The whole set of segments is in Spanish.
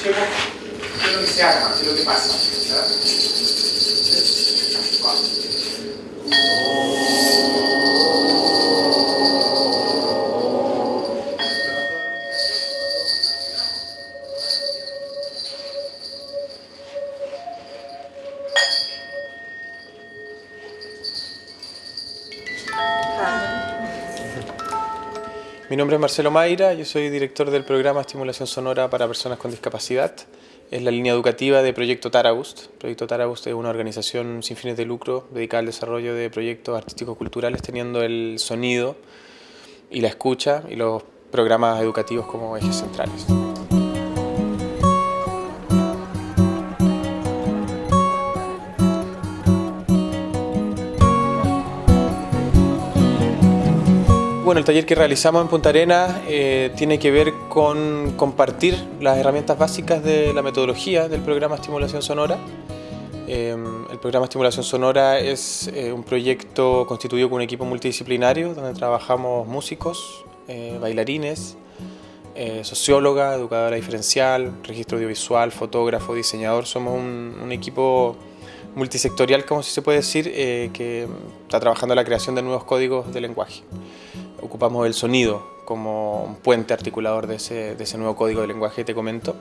escuchemos qué es lo que se arma, qué es lo que pasa. Mi nombre es Marcelo Mayra, yo soy director del programa Estimulación Sonora para Personas con Discapacidad. Es la línea educativa de Proyecto Tarabust. Proyecto Tarabust es una organización sin fines de lucro dedicada al desarrollo de proyectos artísticos culturales teniendo el sonido y la escucha y los programas educativos como ejes centrales. Bueno, el taller que realizamos en Punta Arenas eh, tiene que ver con compartir las herramientas básicas de la metodología del programa Estimulación Sonora. Eh, el programa Estimulación Sonora es eh, un proyecto constituido con un equipo multidisciplinario donde trabajamos músicos, bailarines, socióloga, educadora diferencial, registro audiovisual, fotógrafo, diseñador. Somos un, un equipo multisectorial, como si se puede decir, que está trabajando en la creación de nuevos códigos de lenguaje ocupamos el sonido como un puente articulador de ese, de ese nuevo código de lenguaje que te comento.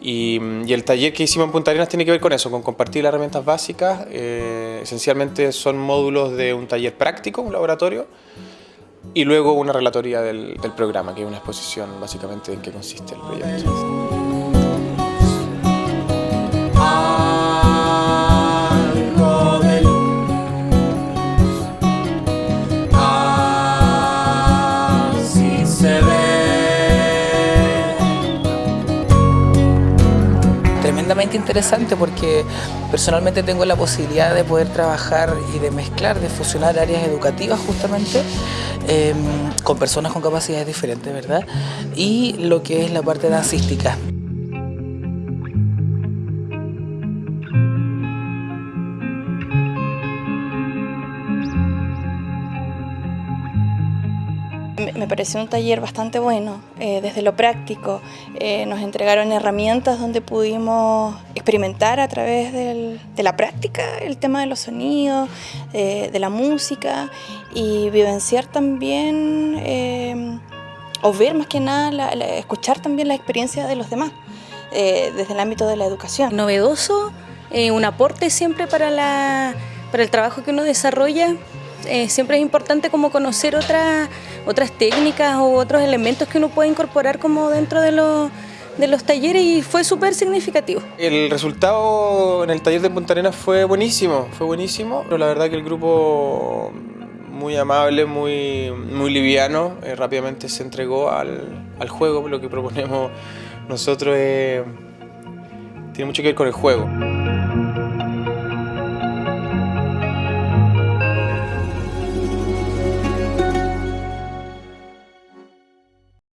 Y, y, el taller que hicimos en Punta Arenas tiene que ver con eso, con compartir las herramientas básicas. Eh, esencialmente son módulos de un taller práctico, un laboratorio, y luego una relatoría del, del programa, que es una exposición básicamente en qué consiste el proyecto. Interesante porque personalmente tengo la posibilidad de poder trabajar y de mezclar, de fusionar áreas educativas justamente em, con personas con capacidades diferentes, ¿verdad? Y lo que es la parte dancística. Me pareció un taller bastante bueno, eh, desde lo práctico. Eh, nos entregaron herramientas donde pudimos experimentar a través de la práctica el tema de los sonidos, eh, de la música y vivenciar también, o ver más que nada, escuchar también la experiencia de los demás desde el ámbito de la educación. Novedoso, un aporte siempre para, para el trabajo que uno desarrolla. siempre es importante como conocer otras otras técnicas o otros elementos que uno puede incorporar como dentro de los, de los talleres y fue súper significativo. El resultado en el taller de Punta Arenas fue buenísimo, fue buenísimo, pero la verdad que el grupo muy amable, muy, muy liviano, eh, rápidamente se entregó al, al, juego, lo que proponemos nosotros tiene mucho que ver con el juego.